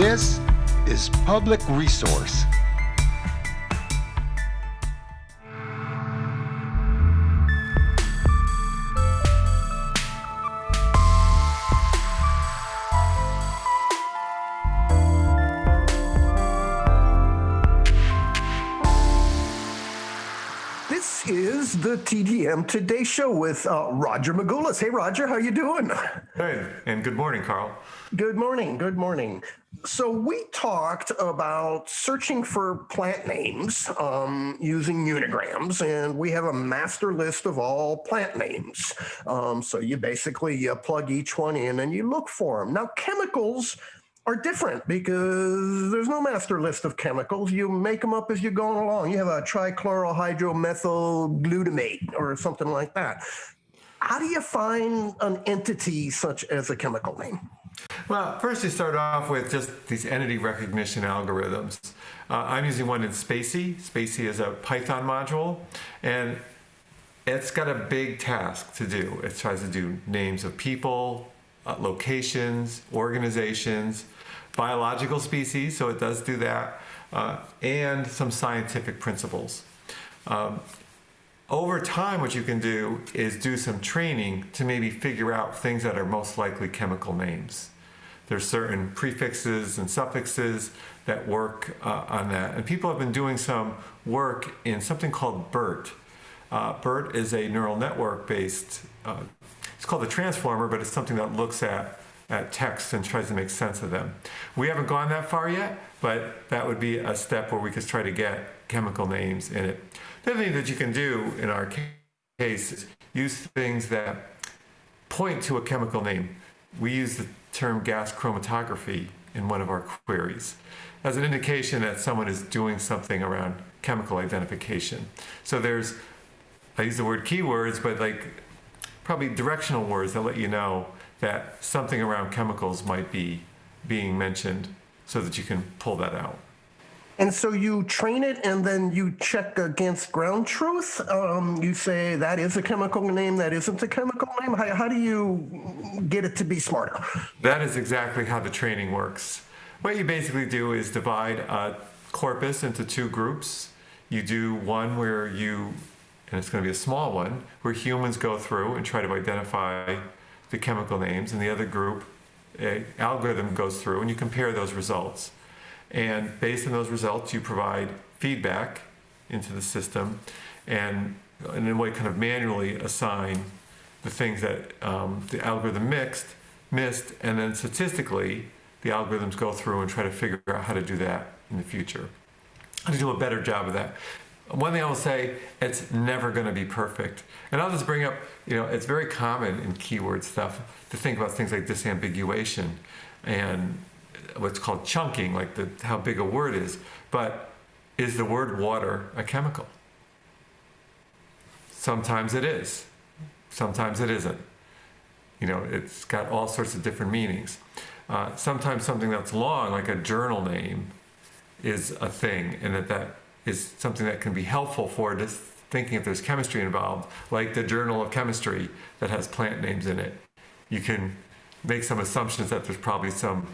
This is Public Resource. This is the TDM Today Show with uh, Roger Magoulas. Hey, Roger, how you doing? Hey, and good morning, Carl. Good morning. Good morning. So we talked about searching for plant names um, using unigrams, and we have a master list of all plant names. Um, so you basically you plug each one in and you look for them. Now chemicals are different because there's no master list of chemicals. You make them up as you're going along. You have a trichlorohydromethyl or something like that. How do you find an entity such as a chemical name? Well, first you start off with just these entity recognition algorithms. Uh, I'm using one in spaCy. spaCy is a Python module, and it's got a big task to do. It tries to do names of people, uh, locations, organizations, biological species, so it does do that, uh, and some scientific principles. Um, over time, what you can do is do some training to maybe figure out things that are most likely chemical names. There's certain prefixes and suffixes that work uh, on that. And people have been doing some work in something called BERT. Uh, BERT is a neural network based, uh, it's called a transformer, but it's something that looks at, at text and tries to make sense of them. We haven't gone that far yet, but that would be a step where we could try to get chemical names in it. The other thing that you can do in our case is use things that point to a chemical name. We use the term gas chromatography in one of our queries as an indication that someone is doing something around chemical identification. So there's, I use the word keywords, but like probably directional words that let you know that something around chemicals might be being mentioned so that you can pull that out. And so you train it and then you check against ground truth. Um, you say that is a chemical name, that isn't a chemical name. How, how do you get it to be smarter? That is exactly how the training works. What you basically do is divide a corpus into two groups. You do one where you, and it's going to be a small one, where humans go through and try to identify the chemical names, and the other group, a algorithm goes through and you compare those results. And based on those results, you provide feedback into the system and in a way kind of manually assign the things that um, the algorithm mixed, missed, and then statistically, the algorithms go through and try to figure out how to do that in the future. How to do a better job of that. One thing I will say, it's never going to be perfect. And I'll just bring up, you know, it's very common in keyword stuff to think about things like disambiguation and what's called chunking, like the, how big a word is. But is the word water a chemical? Sometimes it is. Sometimes it isn't. You know, it's got all sorts of different meanings. Uh, sometimes something that's long, like a journal name, is a thing, and that that is something that can be helpful for just thinking if there's chemistry involved, like the Journal of Chemistry that has plant names in it. You can make some assumptions that there's probably some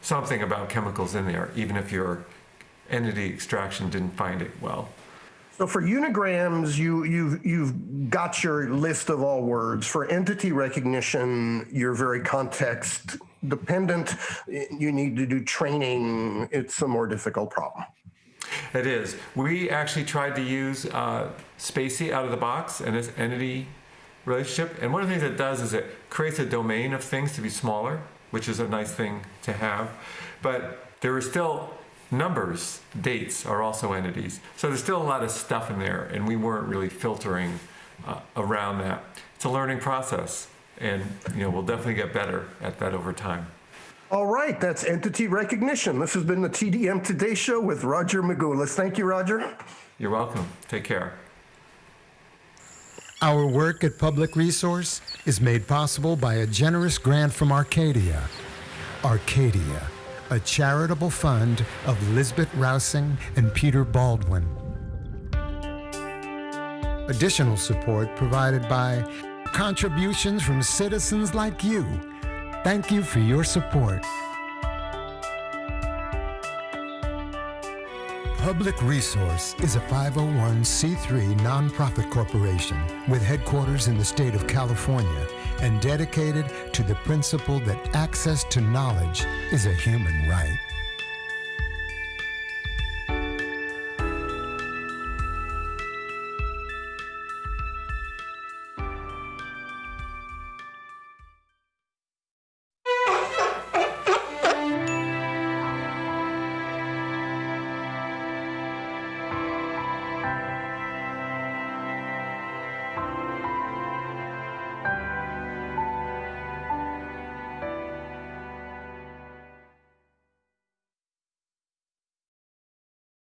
something about chemicals in there, even if your entity extraction didn't find it well. So for unigrams, you, you've, you've got your list of all words. For entity recognition, you're very context dependent. You need to do training. It's a more difficult problem. It is. We actually tried to use uh, spaCy out of the box and this entity relationship. And one of the things it does is it creates a domain of things to be smaller which is a nice thing to have. But there are still numbers, dates are also entities. So there's still a lot of stuff in there, and we weren't really filtering uh, around that. It's a learning process, and you know we'll definitely get better at that over time. All right, that's entity recognition. This has been the TDM Today Show with Roger Magoulas. Thank you, Roger. You're welcome. Take care. Our work at Public Resource is made possible by a generous grant from Arcadia. Arcadia, a charitable fund of Lisbet Rausing and Peter Baldwin. Additional support provided by contributions from citizens like you. Thank you for your support. Public Resource is a 501c3 nonprofit corporation with headquarters in the state of California and dedicated to the principle that access to knowledge is a human right.